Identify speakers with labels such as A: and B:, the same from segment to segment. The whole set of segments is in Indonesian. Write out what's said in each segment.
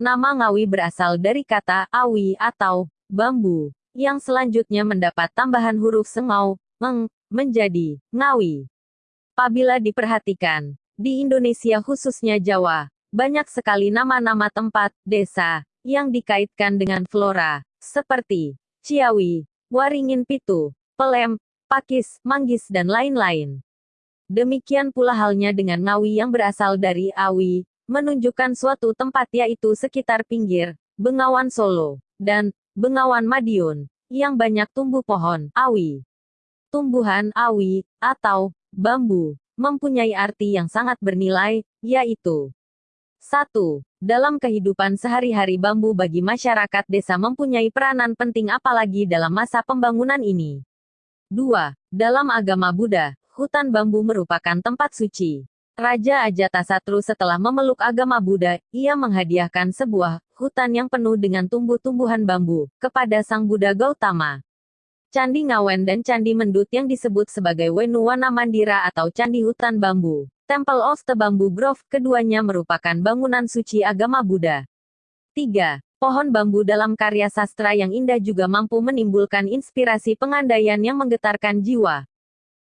A: Nama Ngawi berasal dari kata awi atau bambu, yang selanjutnya mendapat tambahan huruf sengau, meng, menjadi ngawi. Apabila diperhatikan, di Indonesia khususnya Jawa, banyak sekali nama-nama tempat, desa, yang dikaitkan dengan flora, seperti Ciawi, Waringin Pitu, Pelem, Pakis, Manggis dan lain-lain. Demikian pula halnya dengan Ngawi yang berasal dari Awi, menunjukkan suatu tempat yaitu sekitar pinggir, Bengawan Solo, dan Bengawan Madiun, yang banyak tumbuh pohon, awi. Tumbuhan awi, atau bambu, mempunyai arti yang sangat bernilai, yaitu 1. Dalam kehidupan sehari-hari bambu bagi masyarakat desa mempunyai peranan penting apalagi dalam masa pembangunan ini. 2. Dalam agama Buddha, hutan bambu merupakan tempat suci. Raja Ajatasatru setelah memeluk agama Buddha, ia menghadiahkan sebuah hutan yang penuh dengan tumbuh-tumbuhan bambu kepada Sang Buddha Gautama. Candi Ngawen dan Candi Mendut yang disebut sebagai Wenuwana Mandira atau Candi Hutan Bambu, Temple of the Bamboo Grove, keduanya merupakan bangunan suci agama Buddha. 3. Pohon bambu dalam karya sastra yang indah juga mampu menimbulkan inspirasi pengandaian yang menggetarkan jiwa.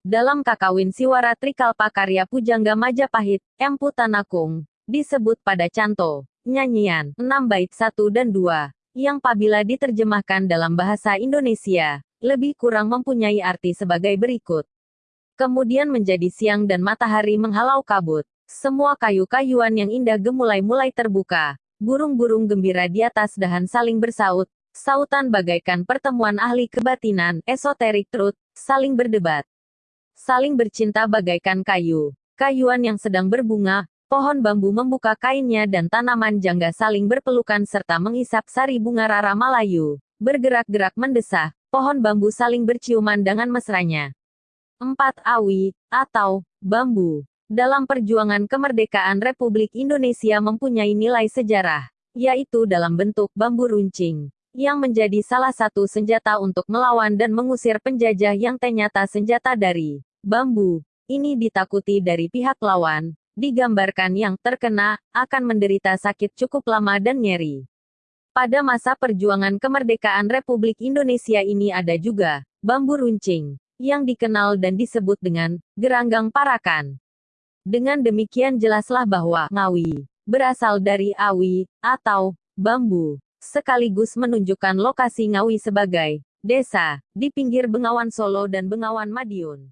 A: Dalam Kakawin Siwara Trikalpa karya Pujangga Majapahit, Empu Tanakung, disebut pada canto, nyanyian, 6 bait 1 dan 2, yang apabila diterjemahkan dalam bahasa Indonesia, lebih kurang mempunyai arti sebagai berikut. Kemudian menjadi siang dan matahari menghalau kabut. Semua kayu-kayuan yang indah gemulai-mulai terbuka. Burung-burung gembira di atas dahan saling bersaut. Sautan bagaikan pertemuan ahli kebatinan, esoterik truth, saling berdebat saling bercinta bagaikan kayu. Kayuan yang sedang berbunga, pohon bambu membuka kainnya dan tanaman jangga saling berpelukan serta mengisap sari bunga rara Malayu. Bergerak-gerak mendesah, pohon bambu saling berciuman dengan mesranya. 4. Awi, atau bambu. Dalam perjuangan kemerdekaan Republik Indonesia mempunyai nilai sejarah, yaitu dalam bentuk bambu runcing yang menjadi salah satu senjata untuk melawan dan mengusir penjajah yang ternyata senjata dari bambu, ini ditakuti dari pihak lawan, digambarkan yang terkena, akan menderita sakit cukup lama dan nyeri. Pada masa perjuangan kemerdekaan Republik Indonesia ini ada juga, bambu runcing, yang dikenal dan disebut dengan, geranggang parakan. Dengan demikian jelaslah bahwa, ngawi, berasal dari awi, atau, bambu, sekaligus menunjukkan lokasi Ngawi sebagai, desa, di pinggir Bengawan Solo dan Bengawan Madiun.